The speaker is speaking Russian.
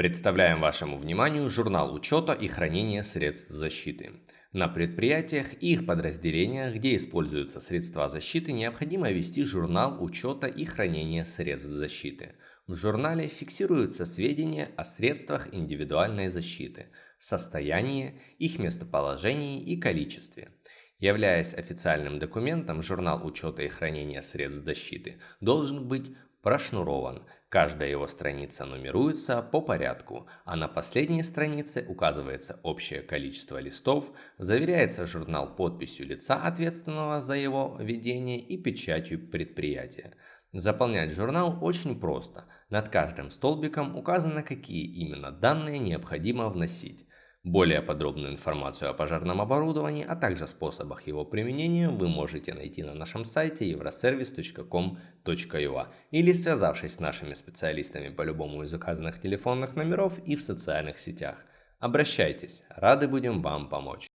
Представляем вашему вниманию журнал учета и хранения средств защиты. На предприятиях и их подразделениях, где используются средства защиты, необходимо вести журнал учета и хранения средств защиты. В журнале фиксируются сведения о средствах индивидуальной защиты, состоянии, их местоположении и количестве. Являясь официальным документом, журнал учета и хранения средств защиты должен быть прошнурован. Каждая его страница нумеруется по порядку, а на последней странице указывается общее количество листов, заверяется журнал подписью лица, ответственного за его ведение и печатью предприятия. Заполнять журнал очень просто. Над каждым столбиком указано, какие именно данные необходимо вносить. Более подробную информацию о пожарном оборудовании, а также способах его применения вы можете найти на нашем сайте euroservice.com.ua или связавшись с нашими специалистами по любому из указанных телефонных номеров и в социальных сетях. Обращайтесь, рады будем вам помочь.